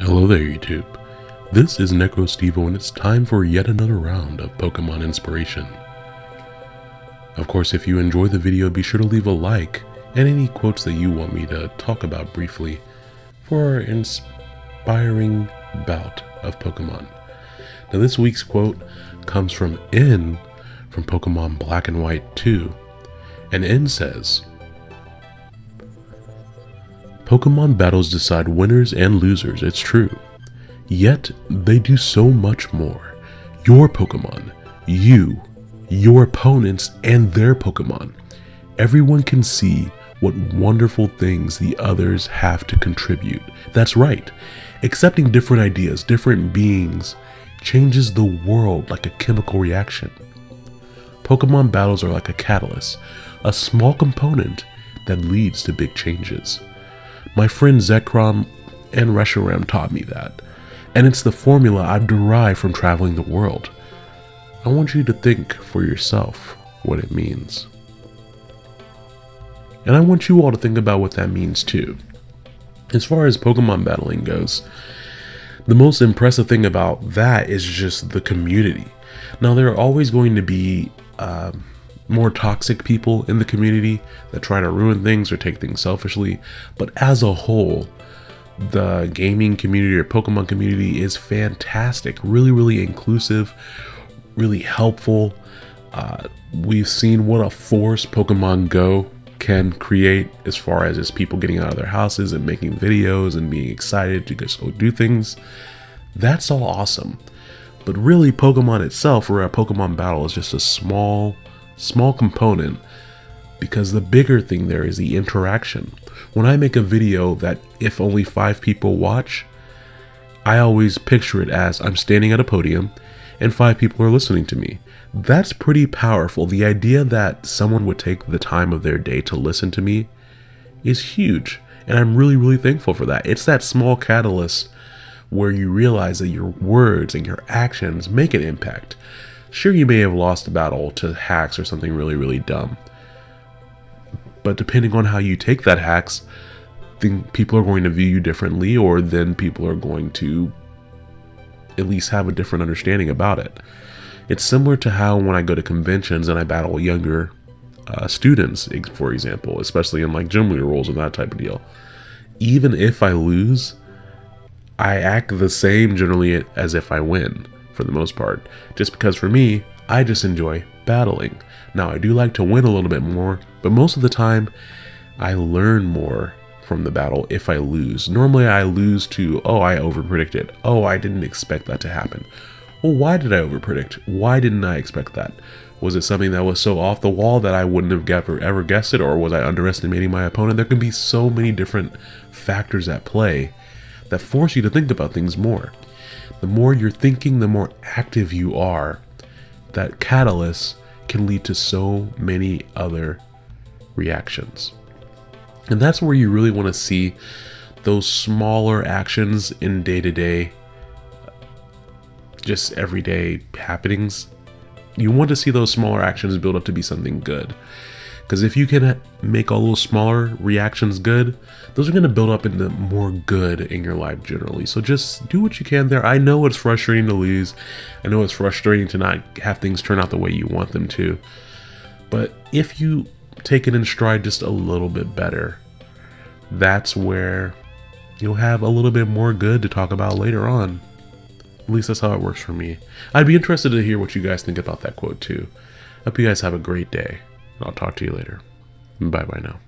Hello there, YouTube. This is NecroStevo, and it's time for yet another round of Pokemon Inspiration. Of course, if you enjoy the video, be sure to leave a like and any quotes that you want me to talk about briefly for our inspiring bout of Pokemon. Now, this week's quote comes from N from Pokemon Black and White 2, and N says, Pokemon battles decide winners and losers, it's true. Yet, they do so much more. Your Pokemon, you, your opponents, and their Pokemon. Everyone can see what wonderful things the others have to contribute. That's right. Accepting different ideas, different beings, changes the world like a chemical reaction. Pokemon battles are like a catalyst, a small component that leads to big changes. My friend Zekrom and Reshiram taught me that, and it's the formula I've derived from traveling the world. I want you to think for yourself what it means. And I want you all to think about what that means too. As far as Pokemon battling goes, the most impressive thing about that is just the community. Now, there are always going to be uh, more toxic people in the community that try to ruin things or take things selfishly. But as a whole, the gaming community or Pokemon community is fantastic. Really, really inclusive, really helpful. Uh, we've seen what a force Pokemon Go can create as far as just people getting out of their houses and making videos and being excited to just go do things. That's all awesome. But really, Pokemon itself, or a Pokemon battle, is just a small small component because the bigger thing there is the interaction. When I make a video that if only five people watch, I always picture it as I'm standing at a podium and five people are listening to me. That's pretty powerful. The idea that someone would take the time of their day to listen to me is huge. And I'm really, really thankful for that. It's that small catalyst where you realize that your words and your actions make an impact. Sure, you may have lost a battle to hacks or something really, really dumb. But depending on how you take that hacks, then people are going to view you differently, or then people are going to at least have a different understanding about it. It's similar to how when I go to conventions and I battle younger uh, students, for example, especially in like gym leader roles and that type of deal. Even if I lose, I act the same generally as if I win for the most part. Just because for me, I just enjoy battling. Now, I do like to win a little bit more, but most of the time, I learn more from the battle if I lose. Normally, I lose to, oh, I overpredicted. Oh, I didn't expect that to happen. Well, why did I overpredict? Why didn't I expect that? Was it something that was so off the wall that I wouldn't have ever, ever guessed it, or was I underestimating my opponent? There can be so many different factors at play that force you to think about things more. The more you're thinking, the more active you are. That catalyst can lead to so many other reactions. And that's where you really want to see those smaller actions in day to day, just everyday happenings. You want to see those smaller actions build up to be something good. Because if you can make all those smaller reactions good, those are going to build up into more good in your life generally. So just do what you can there. I know it's frustrating to lose. I know it's frustrating to not have things turn out the way you want them to. But if you take it in stride just a little bit better, that's where you'll have a little bit more good to talk about later on. At least that's how it works for me. I'd be interested to hear what you guys think about that quote too. Hope you guys have a great day. I'll talk to you later. Bye bye now.